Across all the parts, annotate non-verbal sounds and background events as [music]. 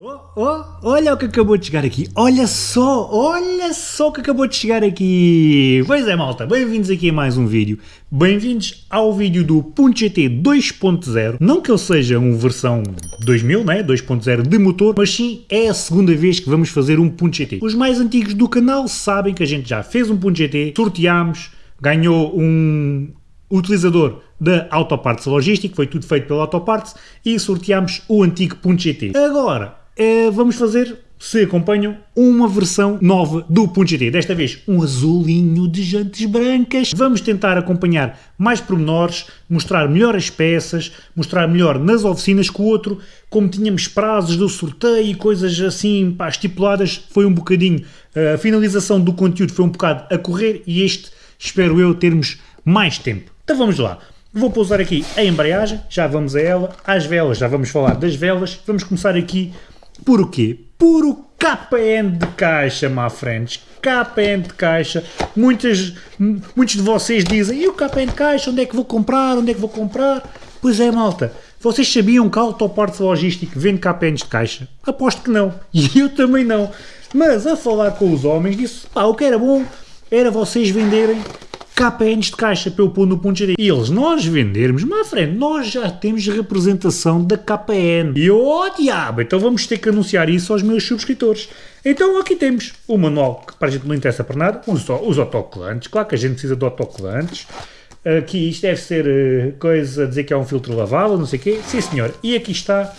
Oh, oh, olha o que acabou de chegar aqui, olha só, olha só o que acabou de chegar aqui. Pois é malta, bem-vindos aqui a mais um vídeo, bem-vindos ao vídeo do Punto GT 2.0, não que ele seja uma versão 2000, né, 2.0 de motor, mas sim é a segunda vez que vamos fazer um Punto GT. Os mais antigos do canal sabem que a gente já fez um Punto GT, sorteámos, ganhou um utilizador da Autoparts Logística, foi tudo feito pela Autoparts, e sorteámos o antigo Punto GT. Agora, vamos fazer, se acompanham, uma versão nova do GT. Desta vez um azulinho de jantes brancas. Vamos tentar acompanhar mais pormenores, mostrar melhor as peças, mostrar melhor nas oficinas que o outro, como tínhamos prazos do sorteio e coisas assim pá, estipuladas, foi um bocadinho, a finalização do conteúdo foi um bocado a correr e este, espero eu, termos mais tempo. Então vamos lá. Vou pousar aqui a embreagem, já vamos a ela, às velas, já vamos falar das velas, vamos começar aqui por o quê? Por o KPN de caixa, my friends. KPN de caixa. Muitas, muitos de vocês dizem, e o KPN de caixa, onde é que vou comprar, onde é que vou comprar? Pois é, malta. Vocês sabiam que a Autopartes Logístico vende KPNs de caixa? Aposto que não. [laughs] E eu também não. Mas a falar com os homens, disse, pá, o que era bom era vocês venderem KPNs de caixa para eu pôr no ponto de E eles, nós vendermos, mas frente, nós já temos representação da KPN. E eu, oh diabo, então vamos ter que anunciar isso aos meus subscritores. Então aqui temos o manual, que para a gente não interessa para nada, os, os autocolantes, claro que a gente precisa de autocolantes. Aqui isto deve ser uh, coisa a dizer que é um filtro lavável, não sei o quê. Sim senhor, e aqui está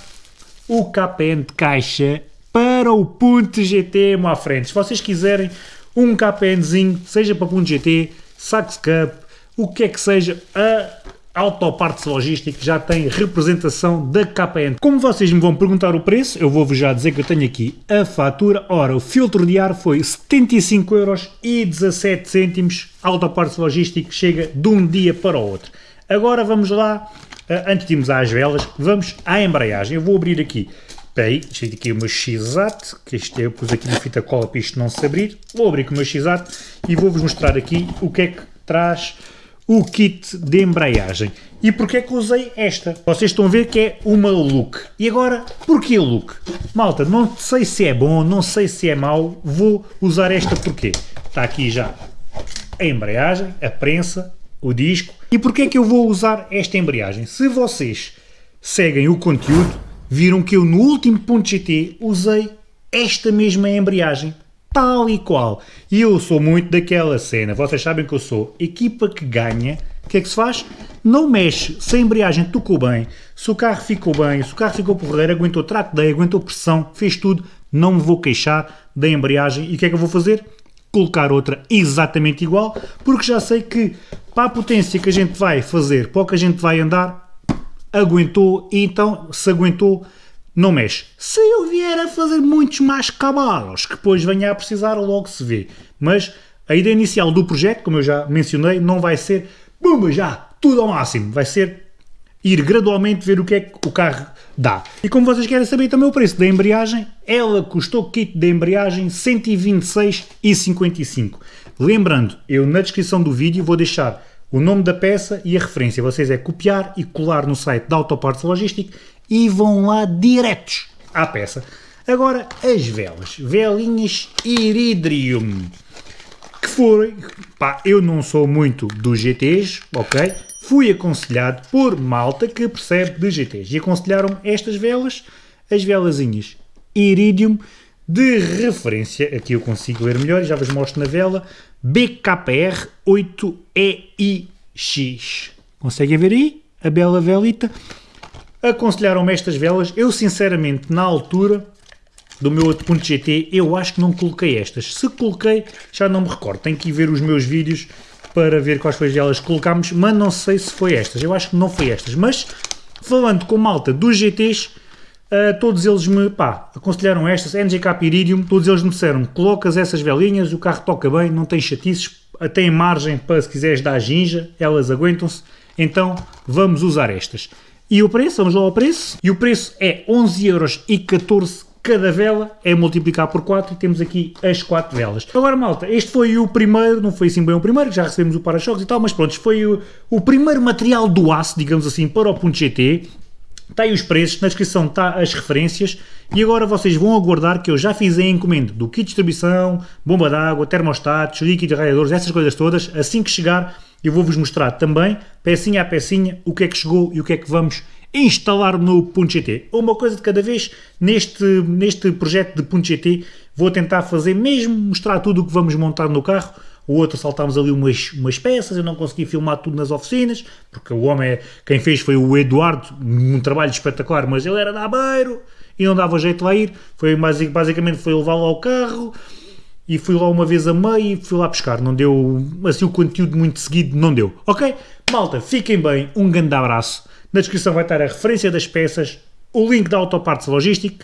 o KPN de caixa para o ponto GT, à frente. Se vocês quiserem um KPNzinho, seja para ponto GT, Sax Cup, o que é que seja, a Autopartes Logística já tem representação da KPN. Como vocês me vão perguntar o preço, eu vou-vos já dizer que eu tenho aqui a fatura. Ora, o filtro de ar foi 75,17€. Autopartes Logística chega de um dia para o outro. Agora vamos lá, eh, antes de irmos às velas, vamos à embreagem. Eu vou abrir aqui Espera aí, deixa aqui o meu x-at, que este eu pus aqui na fita cola para isto não se abrir. Vou abrir com o meu x-at e vou-vos mostrar aqui o que é que traz o kit de embreagem. E porquê é que usei esta? Vocês estão a ver que é uma look. E agora, porquê look? Malta, não sei se é bom, não sei se é mau, vou usar esta porquê? Está aqui já a embreagem, a prensa, o disco. E porquê é que eu vou usar esta embreagem? Se vocês seguem o conteúdo, viram que eu no último ponto GT usei esta mesma embreagem, tal e qual. E eu sou muito daquela cena, vocês sabem que eu sou equipa que ganha, o que é que se faz? Não mexe, se a embreagem tocou bem, se o carro ficou bem, se o carro ficou porreiro, aguentou trato de aguentou pressão, fez tudo, não me vou queixar da embreagem. E o que é que eu vou fazer? Colocar outra exatamente igual, porque já sei que para a potência que a gente vai fazer, para o que a gente vai andar, aguentou e então se aguentou não mexe. Se eu vier a fazer muitos mais cavalos, que depois venha a precisar, logo se vê. Mas a ideia inicial do projeto, como eu já mencionei, não vai ser bumba já, tudo ao máximo. Vai ser ir gradualmente ver o que é que o carro dá. E como vocês querem saber também o preço da embreagem, ela custou kit de embreagem 126,55. Lembrando, eu na descrição do vídeo vou deixar o nome da peça e a referência. Vocês é copiar e colar no site da Autoparts Logística e vão lá diretos à peça. Agora, as velas. Velinhas Iridium. Que foram... Pá, eu não sou muito dos GTs, ok? Fui aconselhado por malta que percebe de GTs. E aconselharam estas velas, as velazinhas Iridium, de referência, aqui eu consigo ler melhor, já vos mostro na vela, BKR 8EIX. Conseguem ver aí? A bela velita. Aconselharam-me estas velas. Eu, sinceramente, na altura do meu outro ponto GT, eu acho que não coloquei estas. Se coloquei, já não me recordo. Tenho que ir ver os meus vídeos para ver quais foram as velas que colocámos, mas não sei se foi estas. Eu acho que não foi estas. Mas, falando com malta dos GTs, Uh, todos eles me pá, aconselharam estas, NGK Iridium, todos eles me disseram, colocas essas velinhas, o carro toca bem, não tem chatices, tem margem para se quiseres dar ginja, elas aguentam-se, então vamos usar estas. E o preço, vamos lá ao preço, e o preço é 11,14€ cada vela, é multiplicar por 4 e temos aqui as 4 velas. Agora malta, este foi o primeiro, não foi assim bem o primeiro, já recebemos o para-choques e tal, mas pronto, foi o, o primeiro material do aço, digamos assim, para o ponto GT, Está aí os preços, na descrição está as referências e agora vocês vão aguardar que eu já fiz a encomenda do kit de distribuição, bomba d'água, termostatos, líquidos, radiadores, essas coisas todas. Assim que chegar eu vou-vos mostrar também, pecinha a pecinha, o que é que chegou e o que é que vamos instalar no .gt. Uma coisa de cada vez, neste, neste projeto de .gt vou tentar fazer mesmo, mostrar tudo o que vamos montar no carro, o outro saltámos ali umas, umas peças, eu não consegui filmar tudo nas oficinas, porque o homem, é, quem fez foi o Eduardo, um trabalho espetacular, mas ele era da Aveiro e não dava jeito lá ir, foi, basicamente foi levá-lo ao carro, e fui lá uma vez a meio e fui lá pescar, não deu, assim o conteúdo muito seguido não deu, ok? Malta, fiquem bem, um grande abraço, na descrição vai estar a referência das peças, o link da Autoparts Logistic,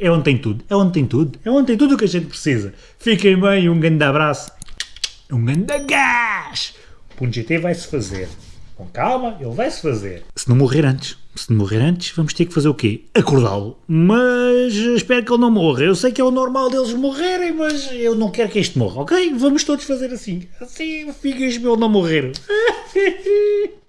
é onde tem tudo, é onde tem tudo, é onde tem tudo o que a gente precisa. Fiquem bem, um grande abraço, um grande gás! O GT vai-se fazer. Com calma, ele vai-se fazer. Se não morrer antes, se não morrer antes, vamos ter que fazer o quê? Acordá-lo. Mas espero que ele não morra. Eu sei que é o normal deles morrerem, mas eu não quero que este morra, ok? Vamos todos fazer assim. Assim fica ele não morrer. [laughs]